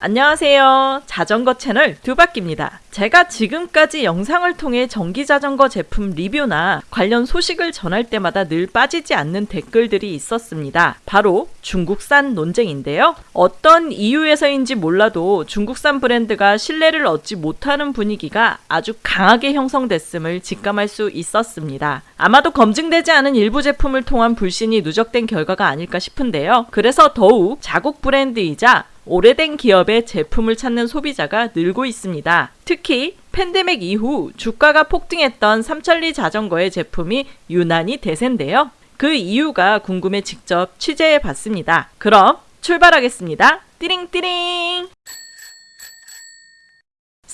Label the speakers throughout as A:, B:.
A: 안녕하세요. 자전거 채널 두바퀴입니다. 제가 지금까지 영상을 통해 전기 자전거 제품 리뷰나 관련 소식을 전할 때마다 늘 빠지지 않는 댓글들이 있었습니다. 바로 중국산 논쟁인데요. 어떤 이유에서인지 몰라도 중국산 브랜드가 신뢰를 얻지 못하는 분위기가 아주 강하게 형성됐음을 직감할 수 있었습니다. 아마도 검증되지 않은 일부 제품을 통한 불신이 누적된 결과가 아닐까 싶은데요. 그래서 더욱 자국 브랜드이자 오래된 기업의 제품을 찾는 소비자가 늘고 있습니다. 특히 팬데믹 이후 주가가 폭등했던 삼천리 자전거의 제품이 유난히 대세인데요. 그 이유가 궁금해 직접 취재해 봤습니다. 그럼 출발하겠습니다. 띠링띠링!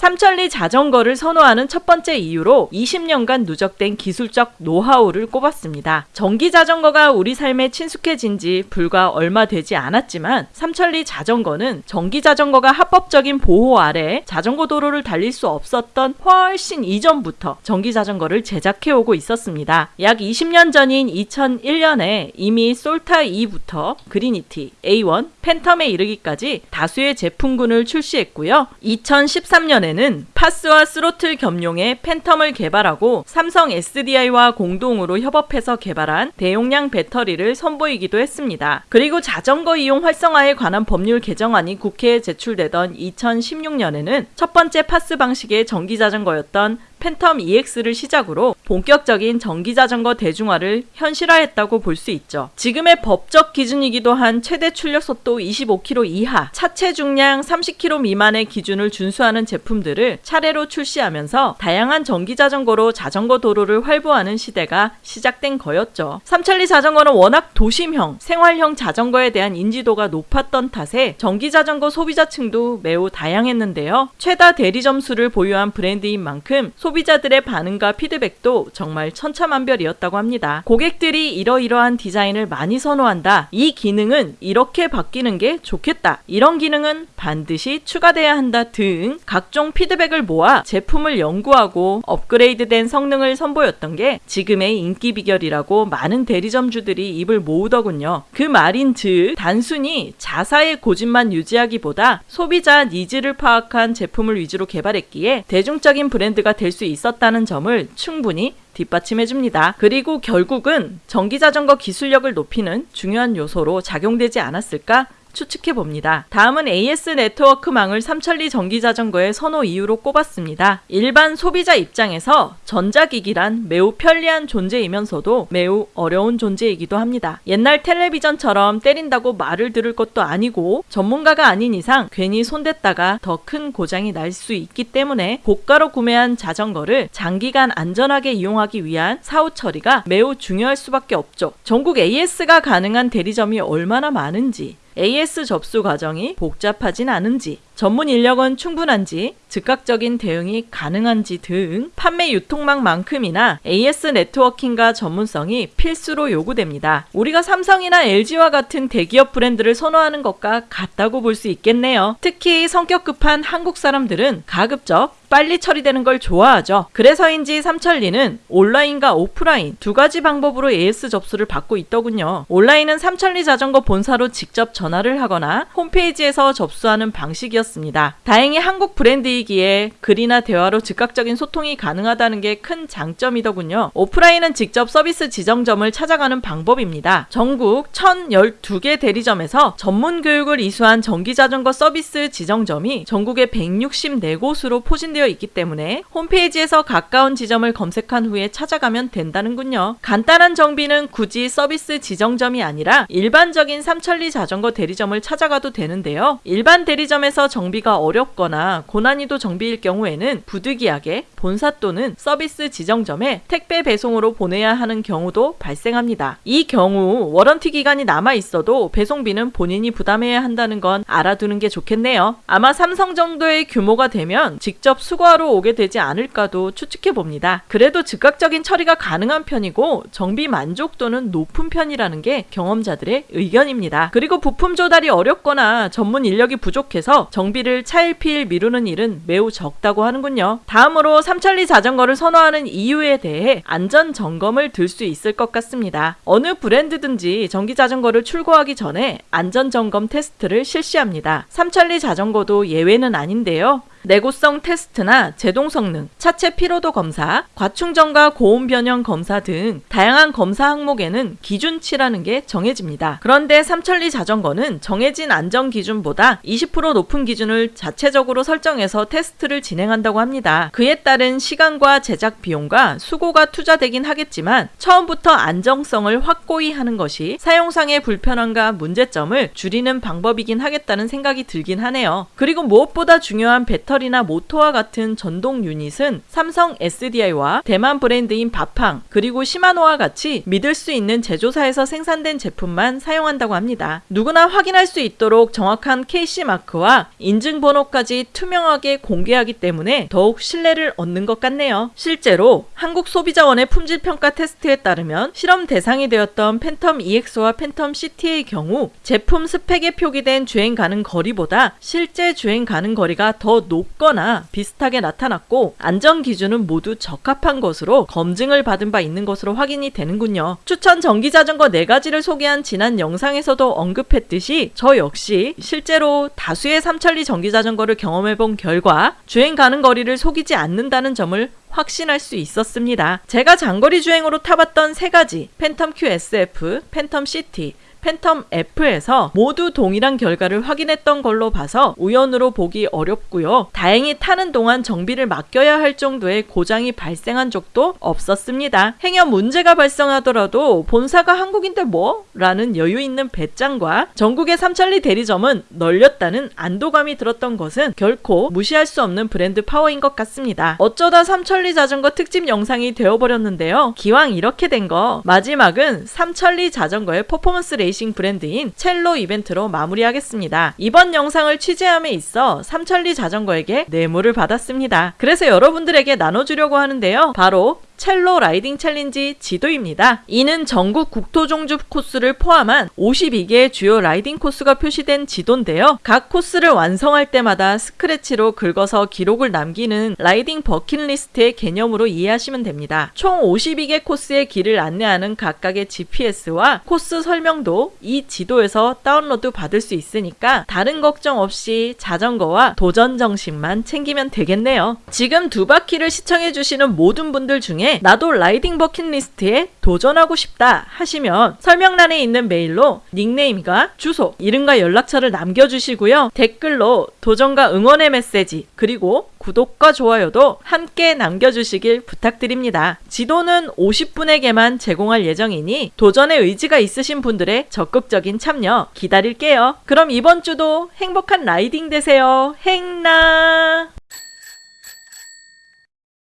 A: 삼천리 자전거를 선호하는 첫 번째 이유로 20년간 누적된 기술적 노하우를 꼽았습니다. 전기 자전거가 우리 삶에 친숙해진 지 불과 얼마 되지 않았지만 삼천리 자전거는 전기 자전거가 합법적인 보호 아래 자전거 도로를 달릴 수 없었던 훨씬 이전부터 전기 자전거를 제작해 오고 있었습니다. 약 20년 전인 2001년에 이미 솔타 2부터 그리니티, A1, 팬텀에 이르기까지 다수의 제품군을 출시했고요. 2013년에 이번에는 파스와 스로틀 겸용의 팬텀을 개발하고 삼성 SDI와 공동으로 협업해서 개발한 대용량 배터리를 선보이기도 했습니다. 그리고 자전거 이용 활성화에 관한 법률 개정안이 국회에 제출되던 2016년에는 첫 번째 파스 방식의 전기 자전거였던 팬텀 EX를 시작으로 본격적인 전기자전거 대중화를 현실화했다고 볼 수 있죠. 지금의 법적 기준이기도 한 최대 출력 속도 25km 이하, 차체 중량 30kg 미만의 기준을 준수하는 제품들을 차례로 출시하면서 다양한 전기자전거로 자전거 도로를 활보하는 시대가 시작된 거였죠. 삼천리 자전거는 워낙 도심형, 생활형 자전거에 대한 인지도가 높았던 탓에 전기자전거 소비자층도 매우 다양했는데요. 최다 대리 점 수를 보유한 브랜드인 만큼 소비 자들의 반응과 피드백도 정말 천차만별이었다고 합니다. 고객들이 이러이러한 디자인을 많이 선호한다. 이 기능은 이렇게 바뀌는 게 좋겠다. 이런 기능은 반드시 추가돼야 한다 등 각종 피드백을 모아 제품을 연구하고 업그레이드된 성능을 선보였던 게 지금의 인기 비결이라고 많은 대리점주들이 입을 모으더군요. 그 말인 즉 단순히 자사의 고집만 유지하기보다 소비자 니즈를 파악한 제품을 위주로 개발했기에 대중적인 브랜드가 될 수 있었다는 점을 충분히 뒷받침해 줍니다. 그리고 결국은 전기자전거 기술력을 높이는 중요한 요소로 작용되지 않았을까 추측해 봅니다. 다음은 AS 네트워크망을 삼천리 전기자전거의 선호 이유로 꼽았습니다. 일반 소비자 입장에서 전자기기란 매우 편리한 존재이면서도 매우 어려운 존재이기도 합니다. 옛날 텔레비전처럼 때린다고 말을 들을 것도 아니고 전문가가 아닌 이상 괜히 손댔다가 더 큰 고장이 날 수 있기 때문에 고가로 구매한 자전거를 장기간 안전하게 이용하기 위한 사후 처리가 매우 중요할 수밖에 없죠. 전국 AS가 가능한 대리점이 얼마나 많은지 AS 접수 과정이 복잡하진 않은지 전문 인력은 충분한지, 즉각적인 대응이 가능한지 등 판매 유통망만큼이나 AS 네트워킹과 전문성이 필수로 요구됩니다. 우리가 삼성이나 LG와 같은 대기업 브랜드를 선호하는 것과 같다고 볼 수 있겠네요. 특히 성격 급한 한국 사람들은 가급적 빨리 처리되는 걸 좋아하죠. 그래서인지 삼천리는 온라인과 오프라인 두 가지 방법으로 AS 접수를 받고 있더군요. 온라인은 삼천리 자전거 본사로 직접 전화를 하거나 홈페이지에서 접수하는 방식이었습니다. 있었습니다. 다행히 한국 브랜드이기에 글이나 대화로 즉각적인 소통이 가능하다는 게 큰 장점이더군요. 오프라인은 직접 서비스 지정점을 찾아가는 방법입니다. 전국 1012개 대리점에서 전문 교육을 이수한 전기자전거 서비스 지정점이 전국에 164곳으로 포진되어 있기 때문에 홈페이지에서 가까운 지점을 검색한 후에 찾아가면 된다는군요. 간단한 정비는 굳이 서비스 지정점이 아니라 일반적인 삼천리 자전거 대리점을 찾아가도 되는데요. 일반 대리점에서 정비가 어렵거나 고난이도 정비일 경우에는 부득이하게 본사 또는 서비스 지정점에 택배 배송으로 보내야 하는 경우도 발생합니다. 이 경우 워런티 기간이 남아 있어도 배송비는 본인이 부담해야 한다는 건 알아두는 게 좋겠네요. 아마 삼성 정도의 규모가 되면 직접 수거하러 오게 되지 않을까도 추측해 봅니다. 그래도 즉각적인 처리가 가능한 편이고 정비 만족도는 높은 편이라는 게 경험자들의 의견입니다. 그리고 부품 조달이 어렵거나 전문 인력이 부족해서 정 정비를 차일피일 미루는 일은 매우 적다고 하는군요. 다음으로 삼천리 자전거를 선호하는 이유에 대해 안전 점검을 들 수 있을 것 같습니다. 어느 브랜드든지 전기 자전거를 출고하기 전에 안전 점검 테스트를 실시합니다. 삼천리 자전거도 예외는 아닌데요. 내구성 테스트나 제동 성능, 차체 피로도 검사, 과충전과 고온 변형 검사 등 다양한 검사 항목에는 기준치라는 게 정해집니다. 그런데 삼천리 자전거는 정해진 안전 기준보다 20% 높은 기준을 자체적으로 설정해서 테스트를 진행한다고 합니다. 그에 따른 시간과 제작 비용과 수고가 투자되긴 하겠지만 처음부터 안정성을 확고히 하는 것이 사용상의 불편함과 문제점을 줄이는 방법이긴 하겠다는 생각이 들긴 하네요. 그리고 무엇보다 중요한 배터리 배터리나 모터와 같은 전동 유닛은 삼성 SDI와 대만 브랜드인 바팡 그리고 시마노와 같이 믿을 수 있는 제조사에서 생산된 제품만 사용한다고 합니다. 누구나 확인할 수 있도록 정확한 KC 마크와 인증번호까지 투명하게 공개하기 때문에 더욱 신뢰를 얻는 것 같네요. 실제로 한국 소비자원의 품질 평가 테스트에 따르면 실험 대상이 되었던 팬텀 EX와 팬텀 CT의 경우 제품 스펙에 표기된 주행 가능 거리보다 실제 주행 가능 거리가 더 높. 높거나 비슷하게 나타났고 안전 기준은 모두 적합한 것으로 검증을 받은 바 있는 것으로 확인이 되는군요. 추천 전기 자전거 4가지를 소개한 지난 영상에서도 언급했듯이 저 역시 실제로 다수의 삼천리 전기 자전거를 경험해 본 결과 주행 가는 거리를 속이지 않는다는 점을 확신할 수 있었습니다. 제가 장거리 주행으로 타봤던 세 가지 팬텀 QSF, 팬텀 CT, 팬텀 F에서 모두 동일한 결과를 확인했던 걸로 봐서 우연으로 보기 어렵고요. 다행히 타는 동안 정비를 맡겨야 할 정도의 고장이 발생한 적도 없었습니다. 행여 문제가 발생하더라도 본사가 한국인데 뭐? 라는 여유 있는 배짱과 전국의 삼천리 대리점은 널렸다는 안도감이 들었던 것은 결코 무시할 수 없는 브랜드 파워인 것 같습니다. 어쩌다 삼천리 자전거 특집 영상이 되어버렸는데요. 기왕 이렇게 된 거 마지막은 삼천리 자전거의 퍼포먼스 레이싱 레이싱 브랜드인 첼로 이벤트로 마무리하겠습니다. 이번 영상을 취재함에 있어 삼천리 자전거에게 뇌물을 받았습니다. 그래서 여러분들에게 나눠주려고 하는데요. 바로 첼로 라이딩 챌린지 지도입니다. 이는 전국 국토 종주 코스를 포함한 52개의 주요 라이딩 코스가 표시된 지도인데요. 각 코스를 완성할 때마다 스크래치로 긁어서 기록을 남기는 라이딩 버킷리스트의 개념으로 이해하시면 됩니다. 총 52개 코스의 길을 안내하는 각각의 GPS와 코스 설명도 이 지도에서 다운로드 받을 수 있으니까 다른 걱정 없이 자전거와 도전 정신만 챙기면 되겠네요. 지금 두 바퀴를 시청해주시는 모든 분들 중에 중에 나도 라이딩 버킷리스트에 도전하고 싶다 하시면 설명란에 있는 메일로 닉네임과 주소, 이름과 연락처를 남겨주시고요. 댓글로 도전과 응원의 메시지 그리고 구독과 좋아요도 함께 남겨주시길 부탁드립니다. 지도는 50분에게만 제공할 예정이니 도전의 의지가 있으신 분들의 적극적인 참여 기다릴게요. 그럼 이번 주도 행복한 라이딩 되세요. 행나!